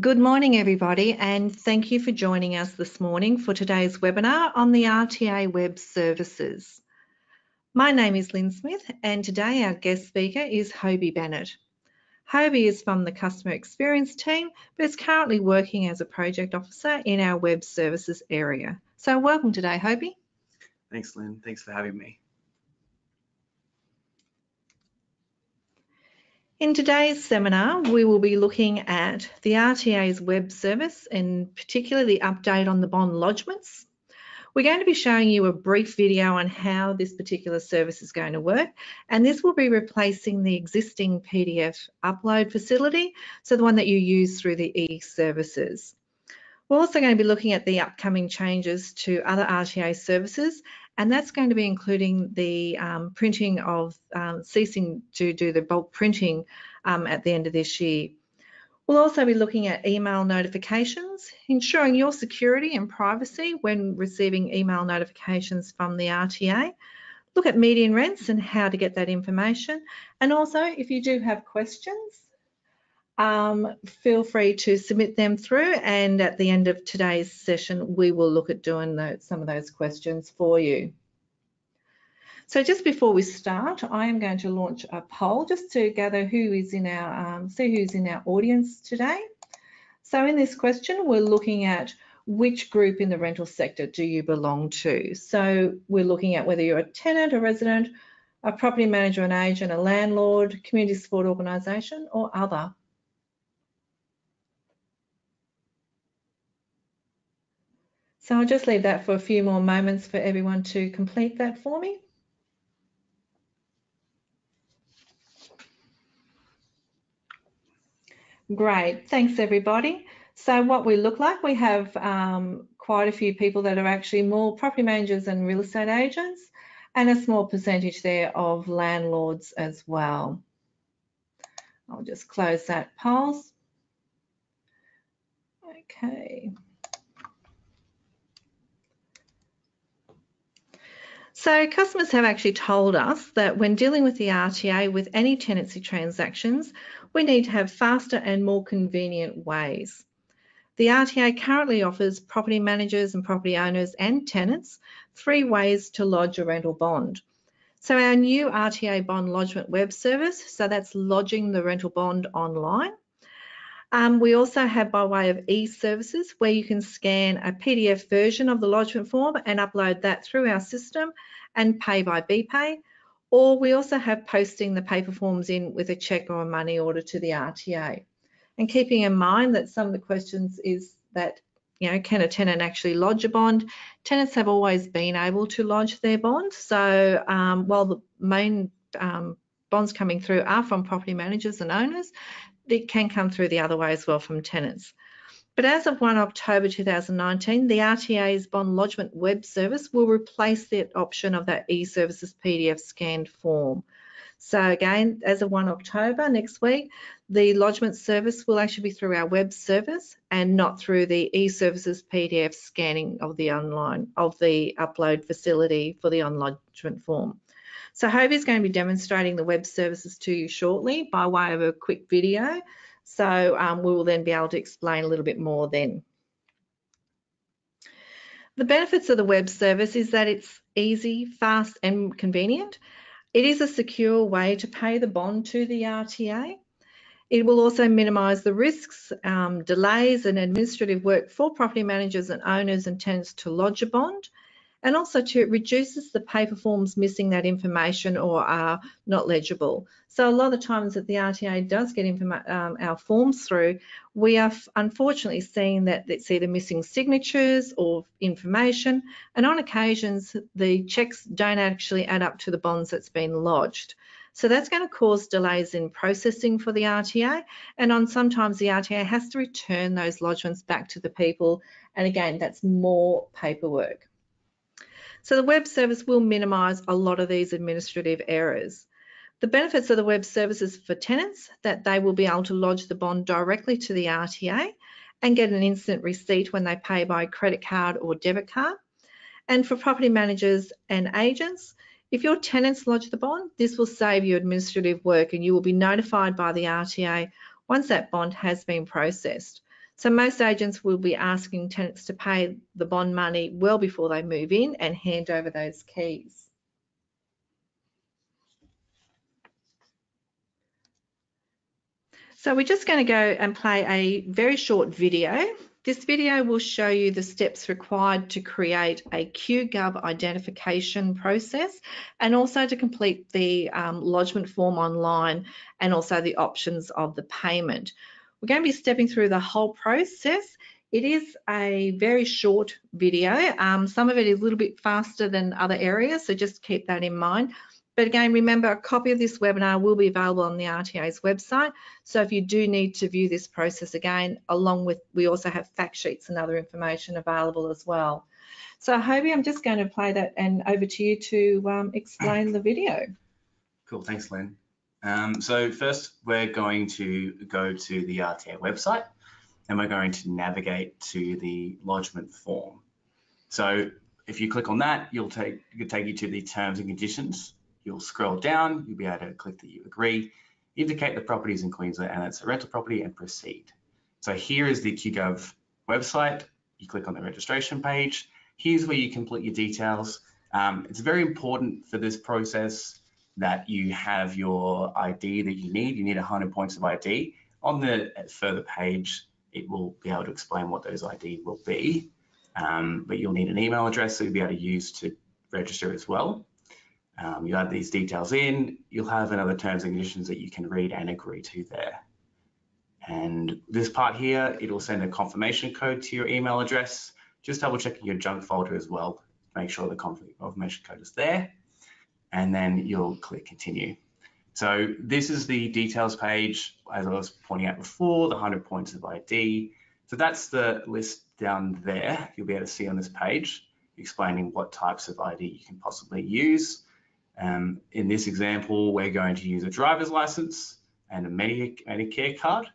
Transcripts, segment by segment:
Good morning, everybody, and thank you for joining us this morning for today's webinar on the RTA Web Services. My name is Lynn Smith, and today our guest speaker is Hobie Bennett. Hobie is from the Customer Experience team, but is currently working as a Project Officer in our Web Services area. So welcome today, Hobie. Thanks, Lynn. Thanks for having me. In today's seminar, we will be looking at the RTA's web service and particularly the update on the bond lodgements. We're going to be showing you a brief video on how this particular service is going to work and this will be replacing the existing PDF upload facility, so the one that you use through the e-services. We're also going to be looking at the upcoming changes to other RTA services and that's going to be including the um, printing of um, ceasing to do the bulk printing um, at the end of this year. We'll also be looking at email notifications, ensuring your security and privacy when receiving email notifications from the RTA. Look at median rents and how to get that information. And also, if you do have questions, um, feel free to submit them through and at the end of today's session we will look at doing some of those questions for you. So just before we start, I am going to launch a poll just to gather who is in our, um, see who's in our audience today. So in this question, we're looking at which group in the rental sector do you belong to? So we're looking at whether you're a tenant, a resident, a property manager, an agent, a landlord, community support organisation or other. So I'll just leave that for a few more moments for everyone to complete that for me. Great, thanks everybody. So what we look like, we have um, quite a few people that are actually more property managers and real estate agents and a small percentage there of landlords as well. I'll just close that pulse. Okay. So customers have actually told us that when dealing with the RTA with any tenancy transactions, we need to have faster and more convenient ways. The RTA currently offers property managers and property owners and tenants three ways to lodge a rental bond. So our new RTA bond lodgement web service, so that's lodging the rental bond online. Um, we also have by way of e-services where you can scan a PDF version of the lodgement form and upload that through our system and pay by BPay. Or we also have posting the paper forms in with a cheque or a money order to the RTA. And keeping in mind that some of the questions is that, you know, can a tenant actually lodge a bond? Tenants have always been able to lodge their bond. So um, while the main um, bonds coming through are from property managers and owners, it can come through the other way as well from tenants. But as of 1 October 2019, the RTA's bond lodgement web service will replace the option of that e-services PDF scanned form. So again, as of 1 October next week, the lodgement service will actually be through our web service and not through the e-services PDF scanning of the online of the upload facility for the on lodgement form. So Hobie is going to be demonstrating the web services to you shortly by way of a quick video. So um, we will then be able to explain a little bit more then. The benefits of the web service is that it's easy, fast and convenient. It is a secure way to pay the bond to the RTA. It will also minimise the risks, um, delays and administrative work for property managers and owners and tenants to lodge a bond and also to it reduces the paper forms missing that information or are not legible. So a lot of times that the RTA does get um, our forms through, we are unfortunately seeing that it's either missing signatures or information, and on occasions the checks don't actually add up to the bonds that's been lodged. So that's going to cause delays in processing for the RTA, and on sometimes the RTA has to return those lodgements back to the people, and again, that's more paperwork. So the web service will minimise a lot of these administrative errors. The benefits of the web services for tenants that they will be able to lodge the bond directly to the RTA and get an instant receipt when they pay by credit card or debit card. And for property managers and agents, if your tenants lodge the bond, this will save you administrative work and you will be notified by the RTA once that bond has been processed. So most agents will be asking tenants to pay the bond money well before they move in and hand over those keys. So we're just going to go and play a very short video. This video will show you the steps required to create a QGov identification process and also to complete the um, lodgement form online and also the options of the payment. We're going to be stepping through the whole process. It is a very short video. Um, some of it is a little bit faster than other areas, so just keep that in mind. But again, remember a copy of this webinar will be available on the RTA's website. So if you do need to view this process again, along with, we also have fact sheets and other information available as well. So Hobie, I'm just going to play that and over to you to um, explain the video. Cool, thanks Lynn. Um, so first we're going to go to the RTA website and we're going to navigate to the lodgement form. So if you click on that, you'll take, it'll take you to the terms and conditions You'll scroll down, you'll be able to click that you agree, indicate the properties in Queensland and it's a rental property and proceed. So here is the QGov website. You click on the registration page. Here's where you complete your details. Um, it's very important for this process that you have your ID that you need. You need 100 points of ID. On the further page, it will be able to explain what those ID will be. Um, but you'll need an email address that you'll be able to use to register as well. Um, you add these details in, you'll have another terms and conditions that you can read and agree to there. And this part here, it'll send a confirmation code to your email address. Just double checking your junk folder as well. Make sure the confirmation code is there. And then you'll click continue. So this is the details page, as I was pointing out before, the 100 points of ID. So that's the list down there. You'll be able to see on this page, explaining what types of ID you can possibly use. Um, in this example, we're going to use a driver's license and a Medicare card.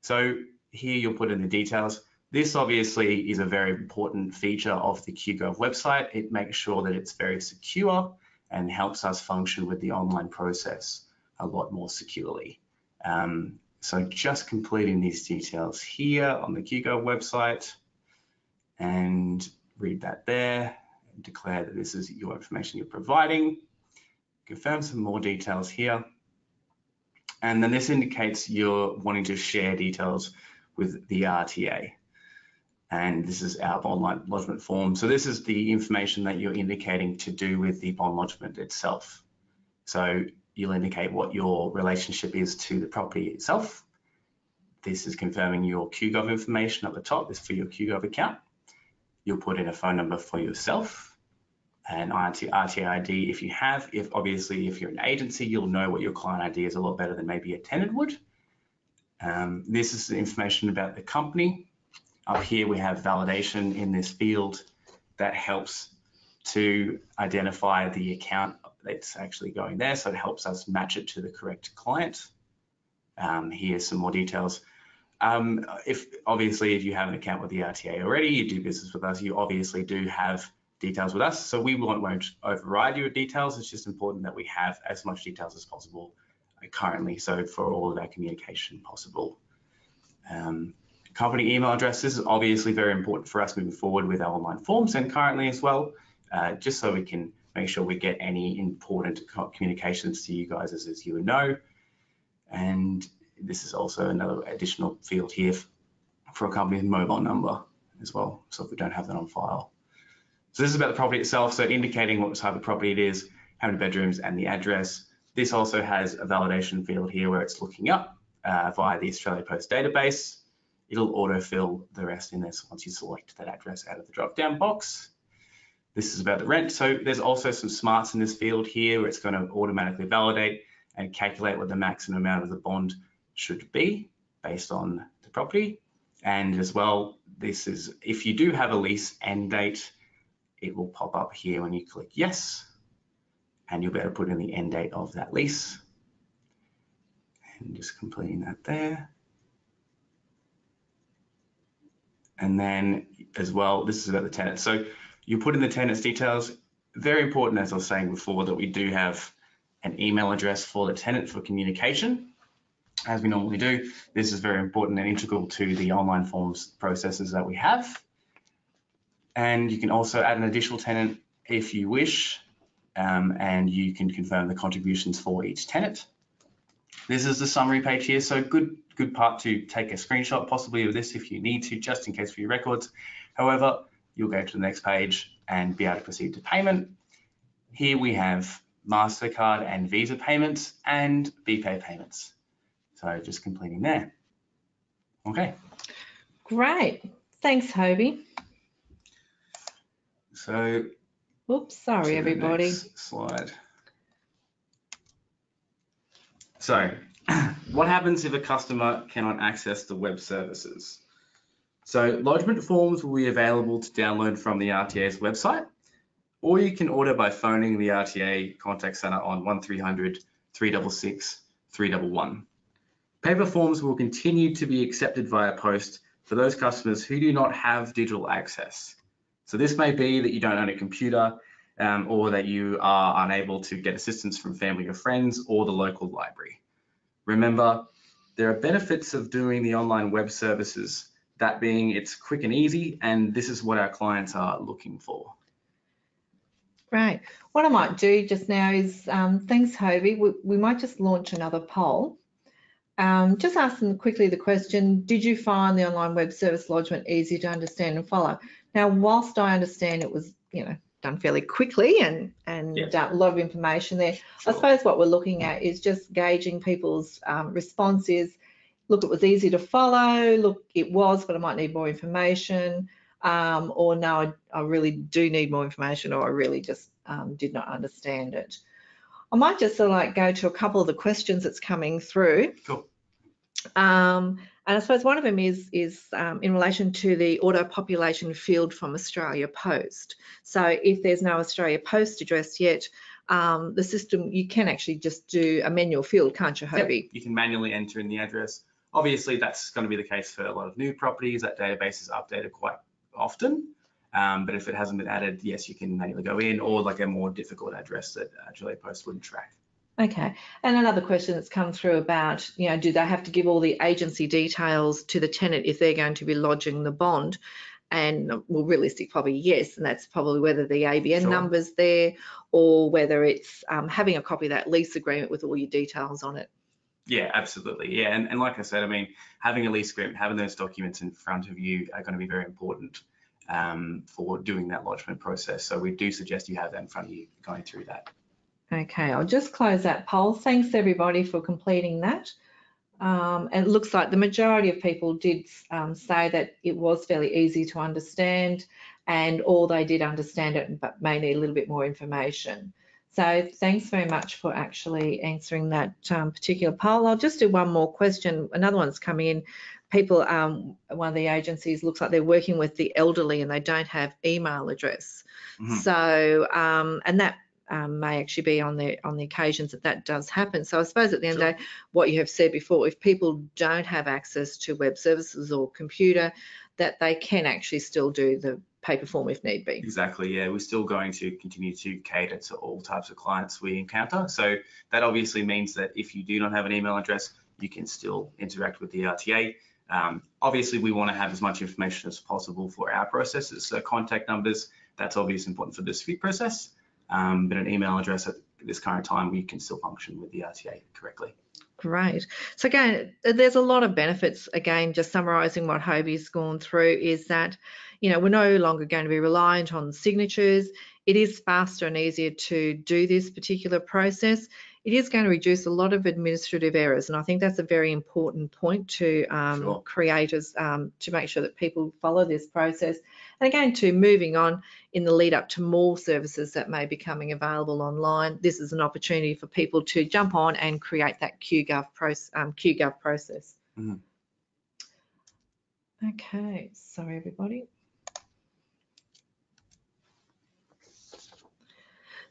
So here you'll put in the details. This obviously is a very important feature of the QGov website. It makes sure that it's very secure and helps us function with the online process a lot more securely. Um, so just completing these details here on the QGov website and read that there declare that this is your information you're providing confirm some more details here. And then this indicates you're wanting to share details with the RTA. And this is our bond lodgement form. So this is the information that you're indicating to do with the bond lodgement itself. So you'll indicate what your relationship is to the property itself. This is confirming your QGov information at the top, this is for your QGov account. You'll put in a phone number for yourself an RTA ID if you have. If obviously if you're an agency, you'll know what your client ID is a lot better than maybe a tenant would. Um, this is the information about the company. Up here we have validation in this field that helps to identify the account that's actually going there. So it helps us match it to the correct client. Um, here's some more details. Um, if obviously if you have an account with the RTA already, you do business with us, you obviously do have details with us. So we won't, won't override your details. It's just important that we have as much details as possible currently. So for all of our communication possible. Um, company email addresses is obviously very important for us moving forward with our online forms and currently as well, uh, just so we can make sure we get any important communications to you guys as, as you know. And this is also another additional field here for a company's mobile number as well. So if we don't have that on file. So this is about the property itself, so indicating what type of property it is, how many bedrooms and the address. This also has a validation field here where it's looking up uh, via the Australia Post database. It'll autofill the rest in this once you select that address out of the drop-down box. This is about the rent. So there's also some smarts in this field here where it's going to automatically validate and calculate what the maximum amount of the bond should be based on the property. And as well, this is if you do have a lease end date, it will pop up here when you click yes, and you'll be able to put in the end date of that lease. And just completing that there. And then as well, this is about the tenant. So you put in the tenant's details. Very important, as I was saying before, that we do have an email address for the tenant for communication. as we normally do. This is very important and integral to the online forms processes that we have. And you can also add an additional tenant if you wish, um, and you can confirm the contributions for each tenant. This is the summary page here, so good good part to take a screenshot possibly of this if you need to, just in case for your records. However, you'll go to the next page and be able to proceed to payment. Here we have MasterCard and Visa payments and BPay payments. So just completing there. Okay. Great. Thanks, Hobie. So. Oops, sorry, everybody. Slide. So what happens if a customer cannot access the web services? So lodgement forms will be available to download from the RTA's website, or you can order by phoning the RTA contact center on 1300 366 311. Paper forms will continue to be accepted via post for those customers who do not have digital access. So this may be that you don't own a computer um, or that you are unable to get assistance from family or friends or the local library. Remember, there are benefits of doing the online web services, that being it's quick and easy, and this is what our clients are looking for. Great. What I might do just now is, um, thanks Hobie, we, we might just launch another poll um, just ask them quickly the question, did you find the online web service lodgement easy to understand and follow? Now, whilst I understand it was, you know, done fairly quickly and, and yeah. a lot of information there, sure. I suppose what we're looking at is just gauging people's um, responses. Look, it was easy to follow. Look, it was, but I might need more information. Um, or no, I, I, really do need more information, or I really just um, did not understand it. I might just sort of like go to a couple of the questions that's coming through. Cool. Um, and I suppose one of them is, is um, in relation to the auto population field from Australia Post. So if there's no Australia Post address yet, um, the system, you can actually just do a manual field, can't you, Hobie? Yep. You can manually enter in the address. Obviously, that's going to be the case for a lot of new properties. That database is updated quite often. Um, but if it hasn't been added, yes, you can manually go in or like a more difficult address that Australia Post wouldn't track. Okay. And another question that's come through about, you know, do they have to give all the agency details to the tenant if they're going to be lodging the bond? And well, realistic, probably yes. And that's probably whether the ABN sure. number's there or whether it's um, having a copy of that lease agreement with all your details on it. Yeah, absolutely. Yeah. And, and like I said, I mean, having a lease agreement, having those documents in front of you are going to be very important um, for doing that lodgement process. So we do suggest you have that in front of you going through that. Okay, I'll just close that poll. Thanks everybody for completing that. Um, and it looks like the majority of people did um, say that it was fairly easy to understand and all they did understand it but may need a little bit more information. So thanks very much for actually answering that um, particular poll. I'll just do one more question. Another one's coming in people, um, one of the agencies looks like they're working with the elderly and they don't have email address. Mm-hmm. So, um, and that um, may actually be on the on the occasions that that does happen. So I suppose at the end sure. of the day, what you have said before, if people don't have access to web services or computer, that they can actually still do the paper form if need be. Exactly, yeah. We're still going to continue to cater to all types of clients we encounter. So that obviously means that if you do not have an email address, you can still interact with the RTA. Um, obviously, we want to have as much information as possible for our processes. So contact numbers, that's obviously important for this fee process, um, but an email address at this current time, we can still function with the RTA correctly. Great. So again, there's a lot of benefits. Again, just summarising what Hobie's gone through is that, you know, we're no longer going to be reliant on signatures. It is faster and easier to do this particular process it is going to reduce a lot of administrative errors. And I think that's a very important point to um, sure. creators um, to make sure that people follow this process. And again, to moving on in the lead up to more services that may be coming available online, this is an opportunity for people to jump on and create that QGov, proce um, QGov process. Mm. Okay, sorry everybody.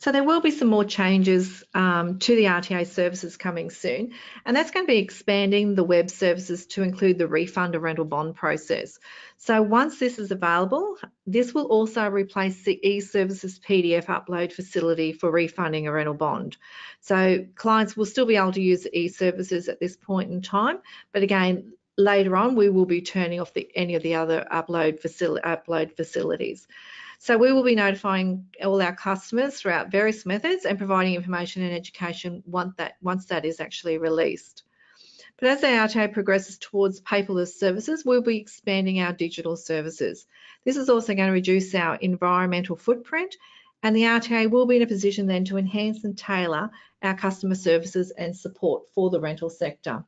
So there will be some more changes um, to the RTA services coming soon, and that's going to be expanding the web services to include the refund of rental bond process. So once this is available, this will also replace the e-services PDF upload facility for refunding a rental bond. So clients will still be able to use e-services at this point in time, but again, later on we will be turning off the, any of the other upload, facil upload facilities. So we will be notifying all our customers throughout various methods and providing information and education once that, once that is actually released. But as the RTA progresses towards paperless services, we'll be expanding our digital services. This is also going to reduce our environmental footprint and the RTA will be in a position then to enhance and tailor our customer services and support for the rental sector.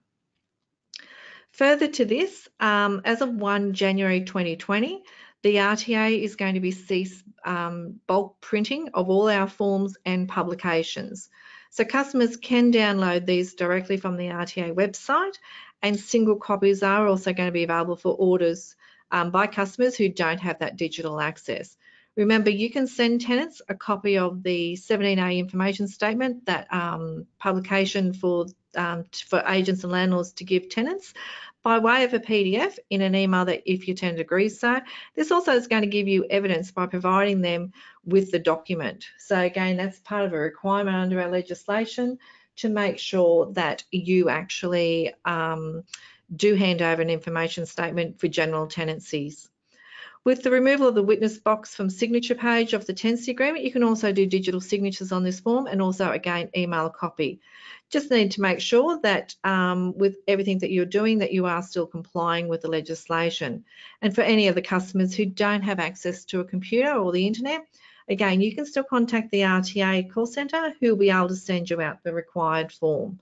Further to this, um, as of 1 January 2020, the RTA is going to be cease um, bulk printing of all our forms and publications. So customers can download these directly from the RTA website and single copies are also going to be available for orders um, by customers who don't have that digital access. Remember, you can send tenants a copy of the 17A information statement, that um, publication for um, for agents and landlords to give tenants by way of a PDF in an email that if your tenant agrees so. This also is going to give you evidence by providing them with the document. So again, that's part of a requirement under our legislation to make sure that you actually um, do hand over an information statement for general tenancies. With the removal of the witness box from signature page of the tenancy agreement, you can also do digital signatures on this form and also again email a copy. Just need to make sure that um, with everything that you're doing that you are still complying with the legislation. And for any of the customers who don't have access to a computer or the internet, again, you can still contact the RTA call centre who will be able to send you out the required form.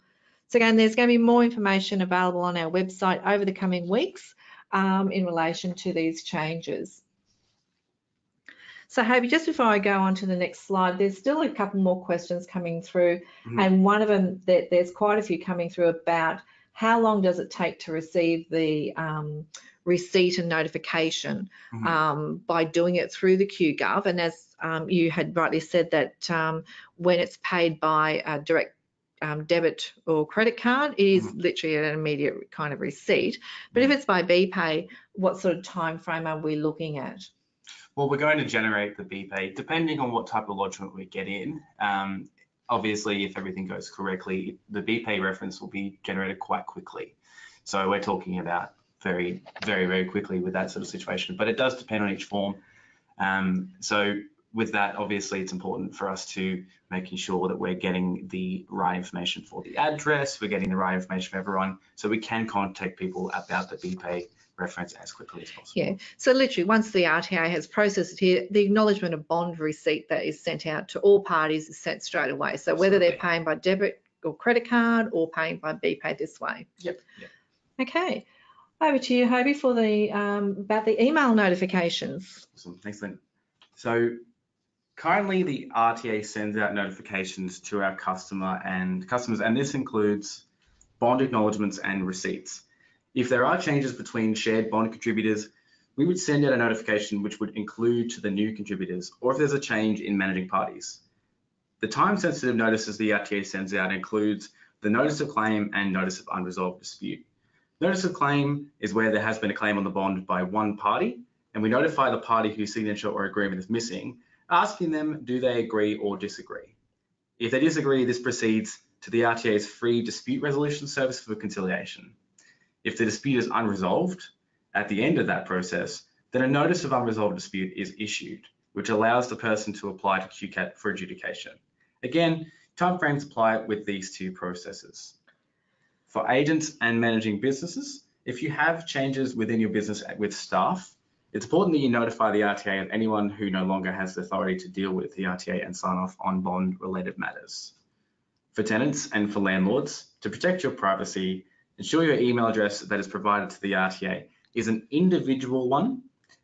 So again, there's going to be more information available on our website over the coming weeks um, in relation to these changes. So Hobie, just before I go on to the next slide, there's still a couple more questions coming through. Mm -hmm. And one of them, that there's quite a few coming through about how long does it take to receive the um, receipt and notification mm -hmm. um, by doing it through the QGov. And as um, you had rightly said that um, when it's paid by a direct um, debit or credit card, it is mm. literally an immediate kind of receipt. But if mm-hmm. it's by BPay, what sort of time frame are we looking at? Well, we're going to generate the BPay depending on what type of lodgement we get in. Um, obviously, if everything goes correctly, the BPay reference will be generated quite quickly. So we're talking about very, very, very quickly with that sort of situation. But it does depend on each form. Um, so with that, obviously, it's important for us to making sure that we're getting the right information for the address, we're getting the right information for everyone, so we can contact people about the BPay reference as quickly as possible. Yeah, so literally once the RTA has processed it here, the acknowledgement of bond receipt that is sent out to all parties is sent straight away. So whether they're paying by debit or credit card or paying by BPay this way. Yep. yep. Okay. Over to you, Hobie, for the um, about the email notifications. Awesome. Thanks, Lynn. So Currently, the RTA sends out notifications to our customer and customers, and this includes bond acknowledgements and receipts. If there are changes between shared bond contributors, we would send out a notification which would include to the new contributors, or if there's a change in managing parties. The time-sensitive notices the RTA sends out includes the notice of claim and notice of unresolved dispute. Notice of claim is where there has been a claim on the bond by one party, and we notify the party whose signature or agreement is missing asking them do they agree or disagree. If they disagree, this proceeds to the RTA's free dispute resolution service for conciliation. If the dispute is unresolved, at the end of that process, then a notice of unresolved dispute is issued, which allows the person to apply to QCAT for adjudication. Again, timeframes apply with these two processes. For agents and managing businesses, if you have changes within your business with staff, it's important that you notify the RTA of anyone who no longer has the authority to deal with the RTA and sign off on bond related matters. For tenants and for landlords, to protect your privacy, ensure your email address that is provided to the RTA is an individual one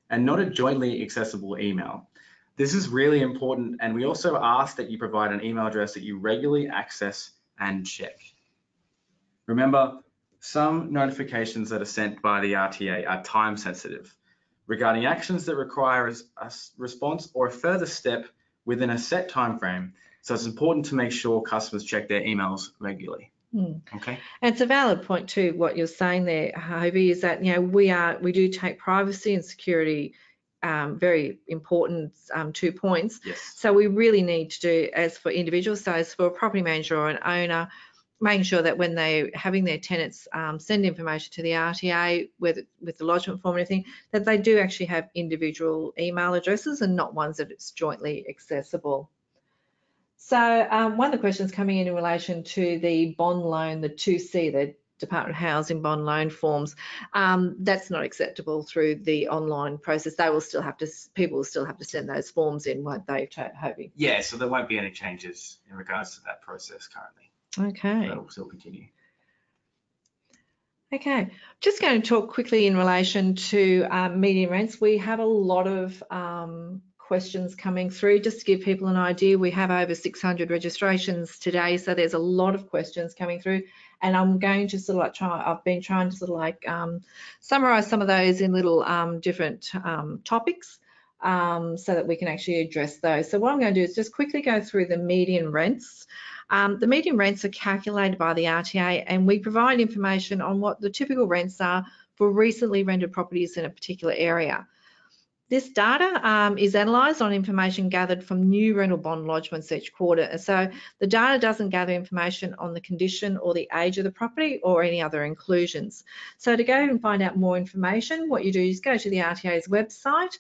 and not a jointly accessible email. This is really important and we also ask that you provide an email address that you regularly access and check. Remember, some notifications that are sent by the RTA are time sensitive regarding actions that require a response or a further step within a set time frame, So it's important to make sure customers check their emails regularly. Mm. Okay. And it's a valid point too, what you're saying there, Hobie, is that, you know, we are, we do take privacy and security um, very important um, two points. Yes. So we really need to do, as for individuals, so as for a property manager or an owner, making sure that when they're having their tenants um, send information to the RTA with, with the lodgement form and everything, that they do actually have individual email addresses and not ones that it's jointly accessible. So um, one of the questions coming in in relation to the bond loan, the 2C, the Department of Housing bond loan forms, um, that's not acceptable through the online process. They will still have to, people will still have to send those forms in, won't they, Hobie? Yeah, so there won't be any changes in regards to that process currently. Okay. That'll still continue. Okay, just going to talk quickly in relation to um, median rents. We have a lot of um, questions coming through. Just to give people an idea, we have over 600 registrations today, so there's a lot of questions coming through. And I'm going to sort of like try, I've been trying to sort of like um, summarize some of those in little um, different um, topics um, so that we can actually address those. So what I'm going to do is just quickly go through the median rents. Um, the median rents are calculated by the RTA and we provide information on what the typical rents are for recently rented properties in a particular area. This data um, is analysed on information gathered from new rental bond lodgements each quarter. So the data doesn't gather information on the condition or the age of the property or any other inclusions. So to go and find out more information, what you do is go to the RTA's website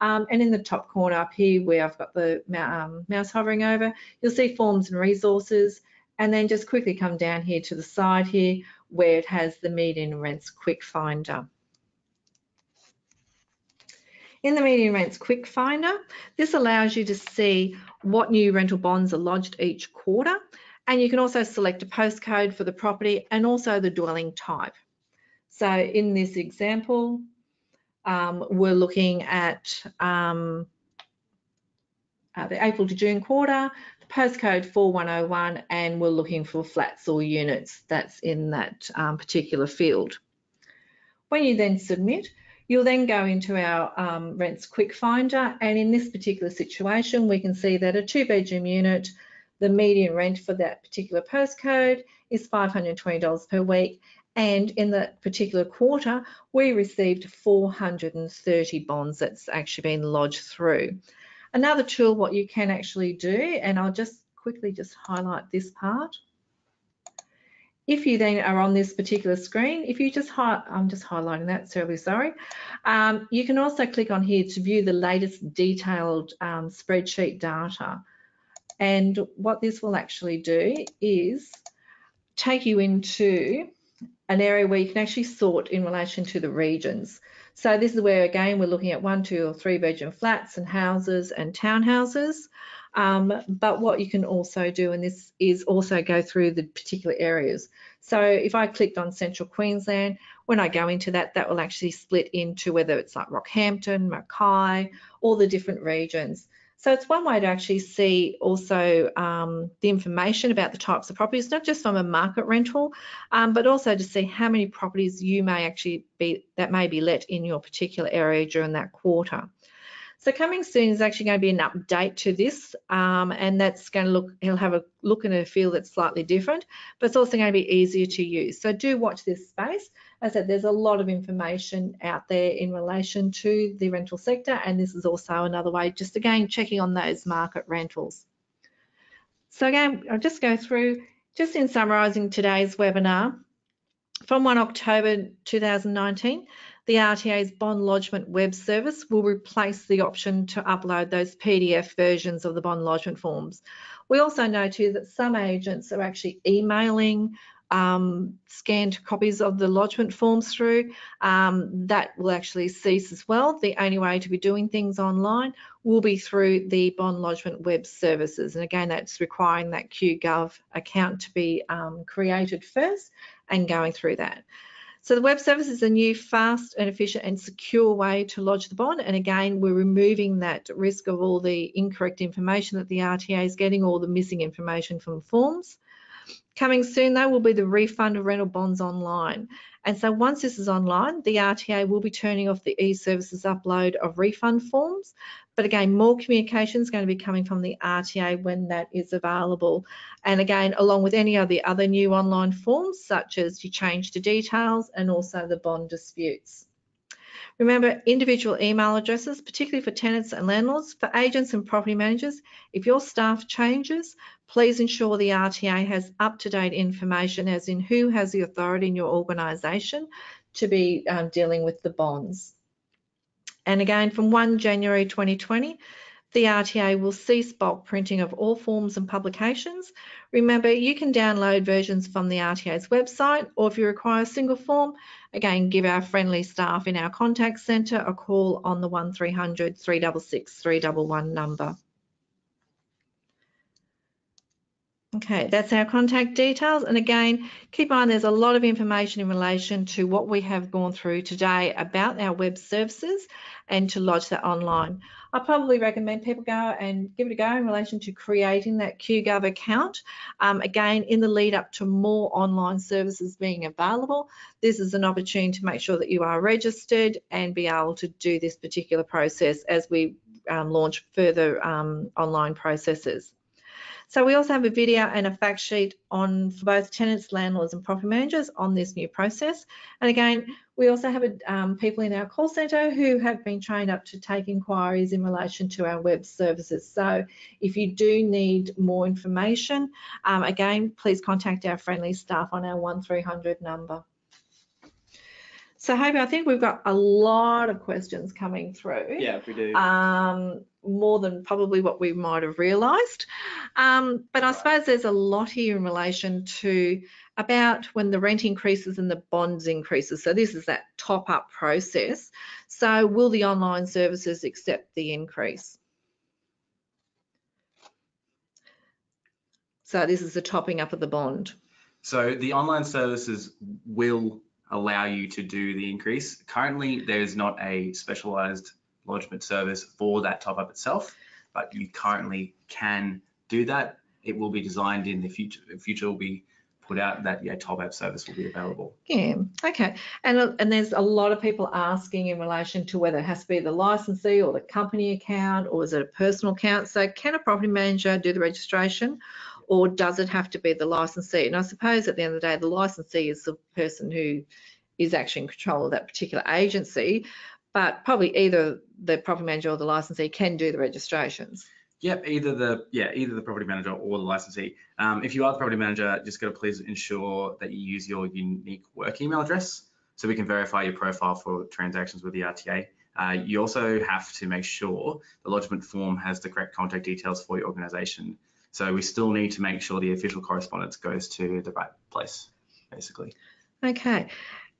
um, and in the top corner up here where I've got the um, mouse hovering over, you'll see forms and resources and then just quickly come down here to the side here where it has the median rents quick finder. In the median rents quick finder, this allows you to see what new rental bonds are lodged each quarter and you can also select a postcode for the property and also the dwelling type. So in this example, um, we're looking at um, uh, the April to June quarter, the postcode 4101, and we're looking for flats or units that's in that um, particular field. When you then submit, you'll then go into our um, rents quick finder, and in this particular situation, we can see that a two bedroom unit, the median rent for that particular postcode is $520 per week, and in that particular quarter, we received 430 bonds that's actually been lodged through. Another tool, what you can actually do, and I'll just quickly just highlight this part. If you then are on this particular screen, if you just, I'm just highlighting that, terribly sorry. Um, you can also click on here to view the latest detailed um, spreadsheet data. And what this will actually do is take you into an area where you can actually sort in relation to the regions. So this is where, again, we're looking at one, two or three bedroom flats and houses and townhouses. Um, but what you can also do, and this is also go through the particular areas. So if I clicked on Central Queensland, when I go into that, that will actually split into whether it's like Rockhampton, Mackay, all the different regions. So it's one way to actually see also um, the information about the types of properties, not just from a market rental, um, but also to see how many properties you may actually be, that may be let in your particular area during that quarter. So coming soon is actually going to be an update to this, um, and that's going to look, he'll have a look and a feel that's slightly different, but it's also going to be easier to use. So do watch this space. As I said, there's a lot of information out there in relation to the rental sector, and this is also another way, just again, checking on those market rentals. So again, I'll just go through, just in summarising today's webinar, from 1 October 2019, the RTA's bond lodgement web service will replace the option to upload those PDF versions of the bond lodgement forms. We also know too that some agents are actually emailing um, scanned copies of the lodgement forms through. Um, that will actually cease as well. The only way to be doing things online will be through the bond lodgement web services. And again, that's requiring that QGov account to be um, created first and going through that. So the web service is a new, fast and efficient and secure way to lodge the bond. And again, we're removing that risk of all the incorrect information that the RTA is getting, all the missing information from forms. Coming soon though will be the refund of rental bonds online. And so once this is online, the RTA will be turning off the e-services upload of refund forms. But again, more communication is going to be coming from the RTA when that is available. And again, along with any of the other new online forms, such as you change the details and also the bond disputes. Remember, individual email addresses, particularly for tenants and landlords, for agents and property managers, if your staff changes, please ensure the RTA has up-to-date information as in who has the authority in your organisation to be um, dealing with the bonds. And again, from 1 January 2020, the RTA will cease bulk printing of all forms and publications. Remember, you can download versions from the RTA's website, or if you require a single form, again, give our friendly staff in our contact centre a call on the 1300 366 311 number. Okay, that's our contact details. And again, keep on, there's a lot of information in relation to what we have gone through today about our web services and to lodge that online. I probably recommend people go and give it a go in relation to creating that QGov account. Um, again, in the lead up to more online services being available, this is an opportunity to make sure that you are registered and be able to do this particular process as we um, launch further um, online processes. So we also have a video and a fact sheet on for both tenants, landlords and property managers on this new process. And again, we also have a, um, people in our call centre who have been trained up to take inquiries in relation to our web services. So if you do need more information, um, again, please contact our friendly staff on our 1300 number. So Hope, I think we've got a lot of questions coming through. Yeah, we do. Um, more than probably what we might have realised. Um, but I suppose there's a lot here in relation to about when the rent increases and the bonds increases. So this is that top up process. So will the online services accept the increase? So this is the topping up of the bond. So the online services will allow you to do the increase. Currently, there is not a specialized lodgement service for that top up itself, but you currently can do that. It will be designed in the future. The future will be put out that yeah, top up service will be available. Yeah, okay. And, and there's a lot of people asking in relation to whether it has to be the licensee or the company account or is it a personal account. So can a property manager do the registration or does it have to be the licensee? And I suppose at the end of the day, the licensee is the person who is actually in control of that particular agency, but probably either the property manager or the licensee can do the registrations. Yep, either the yeah either the property manager or the licensee. Um, if you are the property manager, just got to please ensure that you use your unique work email address so we can verify your profile for transactions with the RTA. Uh, you also have to make sure the lodgement form has the correct contact details for your organisation so we still need to make sure the official correspondence goes to the right place, basically. Okay.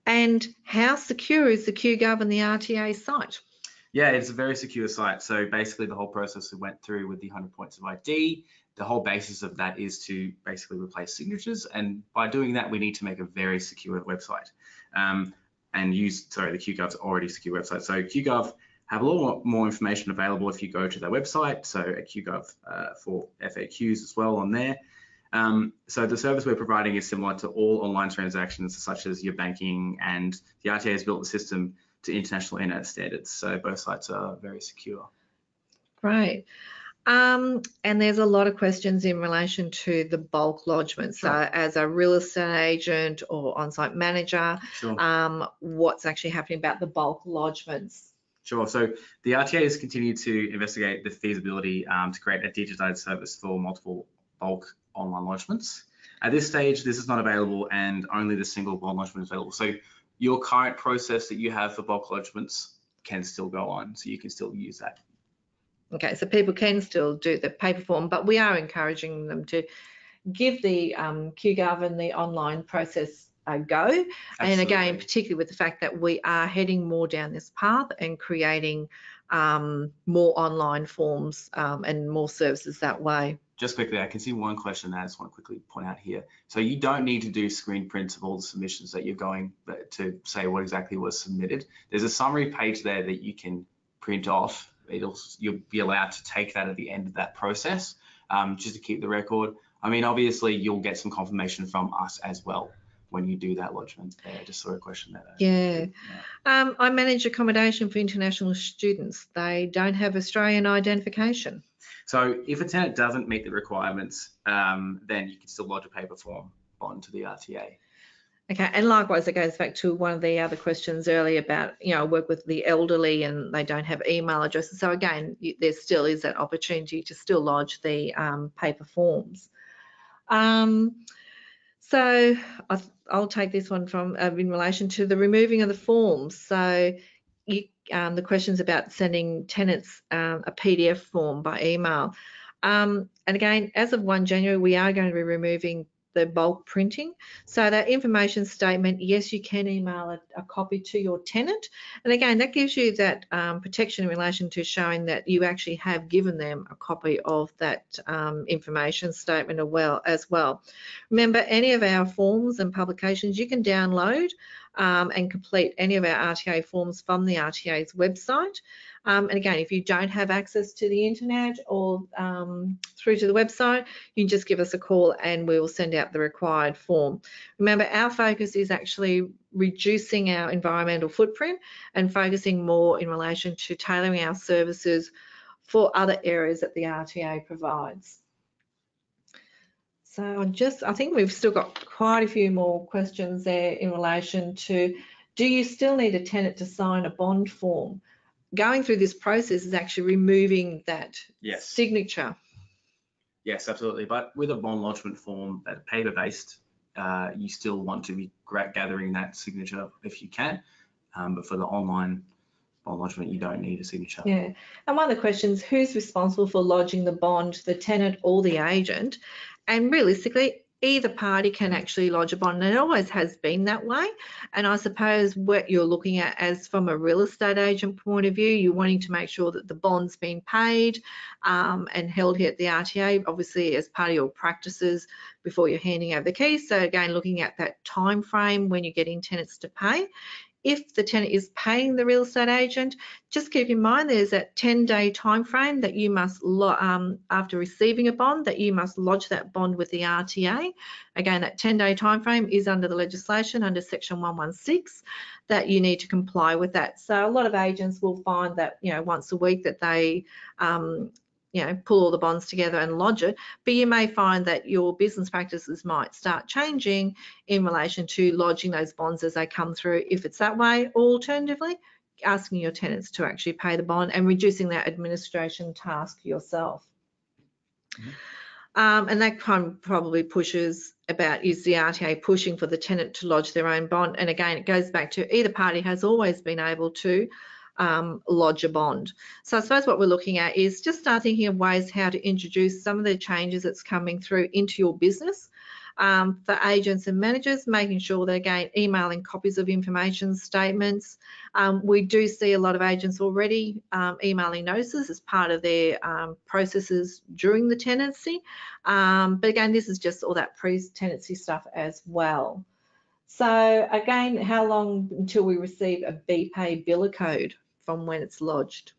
And how secure is the QGov and the RTA site? Yeah, it's a very secure site. So basically the whole process we went through with the 100 points of ID, the whole basis of that is to basically replace signatures. And by doing that, we need to make a very secure website. Um, and use, sorry, the QGov's already secure website. So QGov have a lot more information available if you go to their website, so at QGov uh, for FAQs as well on there. Um, so the service we're providing is similar to all online transactions, such as your banking, and the RTA has built the system to international internet standards. So both sites are very secure. Great. Um, and there's a lot of questions in relation to the bulk lodgement. Sure. So as a real estate agent or on-site manager, sure. um, what's actually happening about the bulk lodgements? Sure. So the RTA has continued to investigate the feasibility um, to create a digitized service for multiple bulk online lodgements. At this stage, this is not available and only the single bond lodgement is available. So your current process that you have for bulk lodgements can still go on, so you can still use that. Okay, so people can still do the paper form, but we are encouraging them to give the um, QGov and the online process uh, go. Absolutely. And again, particularly with the fact that we are heading more down this path and creating um, more online forms um, and more services that way. Just quickly, I can see one question that I just want to quickly point out here. So you don't need to do screen prints of all the submissions that you're going to say what exactly was submitted. There's a summary page there that you can print off. It'll you'll be allowed to take that at the end of that process, um, just to keep the record. I mean, obviously you'll get some confirmation from us as well when you do that lodgement there. Just saw a question there. Yeah. yeah. Um, I manage accommodation for international students. They don't have Australian identification. So if a tenant doesn't meet the requirements, um, then you can still lodge a paper form onto the RTA. Okay, and likewise, it goes back to one of the other questions earlier about, you know, work with the elderly and they don't have email addresses. So again, there still is that opportunity to still lodge the um, paper forms. Um, so I, will take this one from uh, in relation to the removing of the forms. So you, um, the questions about sending tenants um, a PDF form by email. Um, and again, as of 1 January, we are going to be removing the bulk printing. So that information statement, yes, you can email a, a copy to your tenant. And again, that gives you that um, protection in relation to showing that you actually have given them a copy of that um, information statement as well, as well. Remember, any of our forms and publications you can download um, and complete any of our RTA forms from the RTA's website. Um, and again, if you don't have access to the internet or um, through to the website, you can just give us a call and we will send out the required form. Remember, our focus is actually reducing our environmental footprint and focusing more in relation to tailoring our services for other areas that the RTA provides. So I just, I think we've still got quite a few more questions there in relation to, do you still need a tenant to sign a bond form? going through this process is actually removing that yes. signature. Yes, absolutely. But with a bond lodgement form that paper based, uh, you still want to be gathering that signature if you can. Um, but for the online bond lodgement, you don't need a signature. Yeah. And one of the questions, who's responsible for lodging the bond, the tenant or the agent? And realistically, either party can actually lodge a bond and it always has been that way. And i suppose what you're looking at as from a real estate agent point of view you're wanting to make sure that the bond's been paid um, and held here at the rta obviously as part of your practices before you're handing over the keys. So again looking at that time frame when you're getting tenants to pay if the tenant is paying the real estate agent, just keep in mind there's that 10 day time frame that you must, um, after receiving a bond, that you must lodge that bond with the RTA. Again, that 10 day time frame is under the legislation under section 116 that you need to comply with that. So a lot of agents will find that, you know, once a week that they um, you know, pull all the bonds together and lodge it. But you may find that your business practices might start changing in relation to lodging those bonds as they come through, if it's that way, or alternatively, asking your tenants to actually pay the bond and reducing that administration task yourself. Mm -hmm. um, and that kind of probably pushes about is the RTA pushing for the tenant to lodge their own bond. And again, it goes back to either party has always been able to um, lodge a bond. So I suppose what we're looking at is just start thinking of ways how to introduce some of the changes that's coming through into your business. Um, for agents and managers, making sure that again, emailing copies of information statements. Um, we do see a lot of agents already um, emailing notices as part of their um, processes during the tenancy. Um, but again, this is just all that pre-tenancy stuff as well. So again, how long until we receive a BPay biller code? From when it's lodged?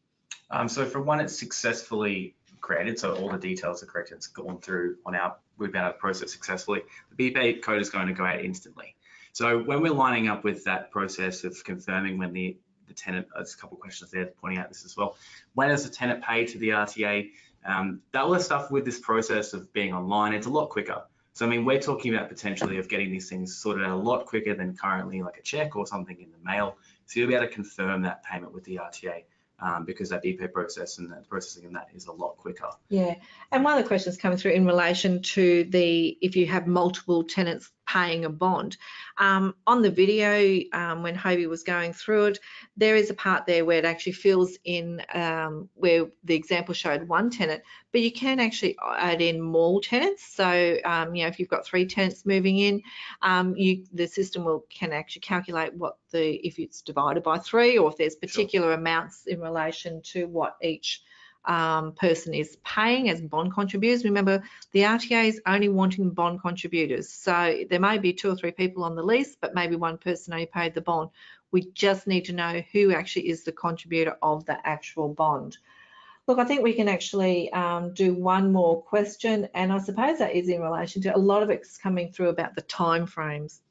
Um, so for one, it's successfully created, so all the details are correct, it's gone through on our, we've been able to process successfully, the BPay code is going to go out instantly. So when we're lining up with that process of confirming when the, the tenant, there's a couple of questions there pointing out this as well. When does the tenant pay to the RTA? Um, that all the stuff with this process of being online, it's a lot quicker. So, I mean, we're talking about potentially of getting these things sorted out a lot quicker than currently like a check or something in the mail. So you'll be able to confirm that payment with the RTA um, because that BPay process and the processing in that is a lot quicker. Yeah, and one of the questions coming through in relation to the if you have multiple tenants paying a bond. Um, on the video, um, when Hobie was going through it, there is a part there where it actually fills in um, where the example showed one tenant, but you can actually add in more tenants. So, um, you know, if you've got three tenants moving in, um, you the system will can actually calculate what the if it's divided by three or if there's particular sure. amounts in relation to what each um, person is paying as bond contributors. Remember, the RTA is only wanting bond contributors. So there may be two or three people on the lease, but maybe one person only paid the bond. We just need to know who actually is the contributor of the actual bond. Look, I think we can actually um, do one more question, and I suppose that is in relation to a lot of it's coming through about the timeframes.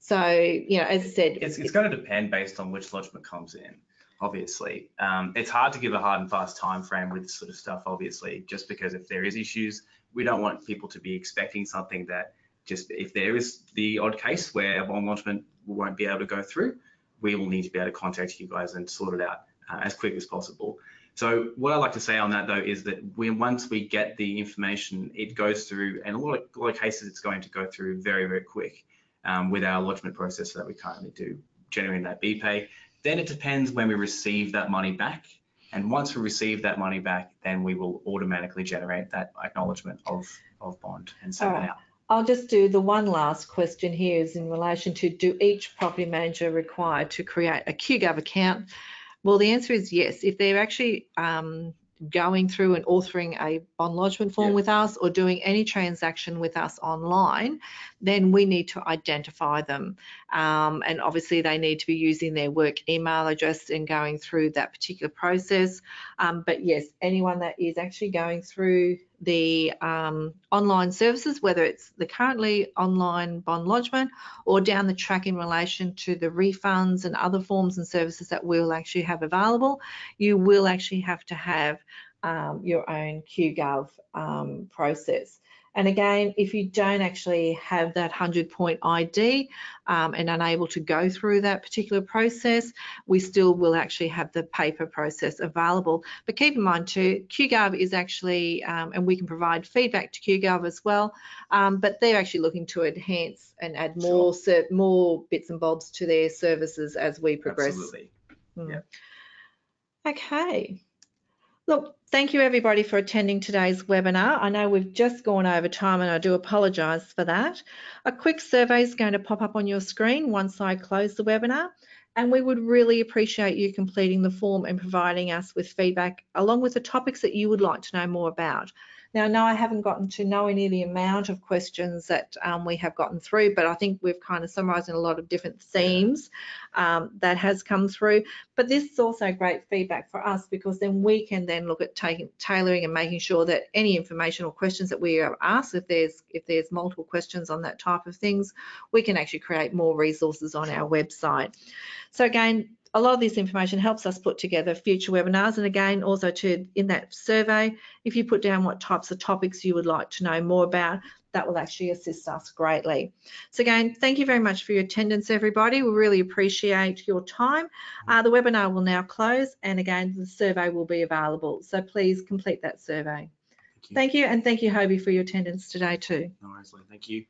So, you know, as I said, It's, it's going to depend based on which lodgement comes in, obviously. Um, it's hard to give a hard and fast time frame with this sort of stuff, obviously, just because if there is issues, we don't want people to be expecting something that just if there is the odd case where a bond lodgement won't be able to go through, we will need to be able to contact you guys and sort it out uh, as quick as possible. So what I like to say on that though is that we, once we get the information, it goes through, and a lot of, a lot of cases it's going to go through very, very quick um, with our lodgement process that we currently do, generating that BPay. Then it depends when we receive that money back. And once we receive that money back, then we will automatically generate that acknowledgement of, of bond and send it out. I'll just do the one last question here is in relation to do each property manager required to create a QGov account? Well, the answer is yes. If they're actually um, going through and authoring a bond lodgement form Yeah. with us or doing any transaction with us online, then we need to identify them. Um, and obviously they need to be using their work email address and going through that particular process. Um, but yes, anyone that is actually going through the um, online services, whether it's the currently online bond lodgement or down the track in relation to the refunds and other forms and services that we'll actually have available, you will actually have to have um, your own QGov um, process. And again, if you don't actually have that 100 point ID um, and unable to go through that particular process, we still will actually have the paper process available. But keep in mind too, QGov is actually, um, and we can provide feedback to QGov as well, um, but they're actually looking to enhance and add more, ser- more bits and bobs to their services as we progress. Absolutely. Mm. Yeah. Okay. Look, thank you everybody for attending today's webinar. I know we've just gone over time and I do apologise for that. A quick survey is going to pop up on your screen once I close the webinar and we would really appreciate you completing the form and providing us with feedback along with the topics that you would like to know more about. Now, no, I haven't gotten to know any of the amount of questions that um, we have gotten through, but I think we've kind of summarised in a lot of different themes um, that has come through. But this is also great feedback for us because then we can then look at taking tailoring and making sure that any information or questions that we are asked, if there's if there's multiple questions on that type of things, we can actually create more resources on our website. So again, a lot of this information helps us put together future webinars. And again, also to in that survey, if you put down what types of topics you would like to know more about, that will actually assist us greatly. So again, thank you very much for your attendance, everybody. We really appreciate your time. Uh, the webinar will now close. And again, the survey will be available. So please complete that survey. Thank you. Thank you. And thank you, Hobie, for your attendance today too. No worries, Lee. Thank you.